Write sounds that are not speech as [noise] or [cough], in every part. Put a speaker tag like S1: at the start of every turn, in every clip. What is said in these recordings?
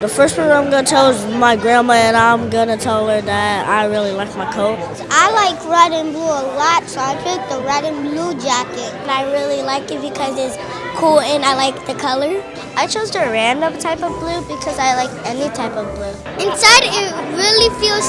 S1: The first person I'm gonna tell is my grandma, and I'm gonna tell her that I really like my coat.
S2: I like red and blue a lot, so I picked the red and blue jacket. And I really like it because it's cool and I like the color. I chose the random type of blue because I like any type of blue. Inside, it really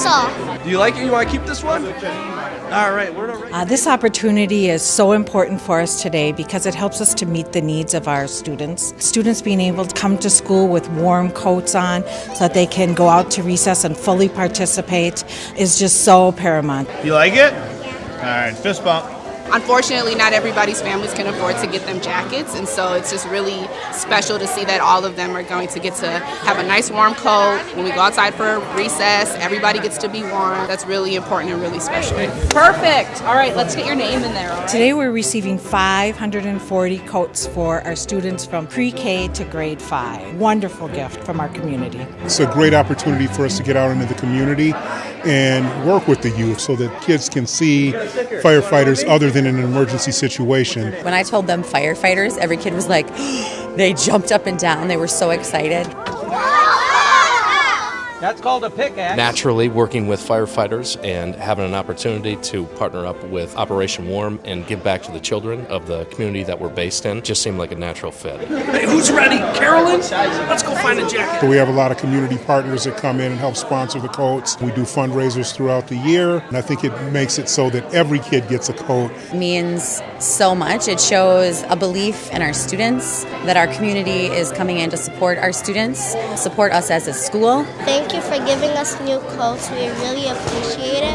S2: feels soft.
S3: Do you like it? You want to keep this one? All right, we're ready.
S4: Uh, this opportunity is so important for us today because it helps us to meet the needs of our students. Students being able to come to school with warm coats on so that they can go out to recess and fully participate is just so paramount.
S5: You like it? All right, fist bump.
S6: Unfortunately, not everybody's families can afford to get them jackets, and so it's just really special to see that all of them are going to get to have a nice warm coat. When we go outside for recess, everybody gets to be warm. That's really important and really special.
S7: Perfect. All right, let's get your name in there. all right?
S4: Today we're receiving 540 coats for our students from pre-K to grade 5. Wonderful gift from our community.
S8: It's a great opportunity for us to get out into the community and work with the youth so that kids can see firefighters other than in an emergency situation.
S9: When I told them firefighters, every kid was like, [gasps] they jumped up and down. They were so excited.
S3: That's called a pickaxe.
S10: naturally working with firefighters and having an opportunity to partner up with Operation Warm and give back to the children of the community that we're based in just seemed like a natural fit.
S3: Hey, who's ready? Carolyn? Let's go find a jacket.
S8: We have a lot of community partners that come in and help sponsor the coats. We do fundraisers throughout the year, and I think it makes it so that every kid gets a coat.
S9: means so much. It shows a belief in our students that our community is coming in to support our students, support us as a school.
S2: Thank you for giving us new coats. We really appreciate it.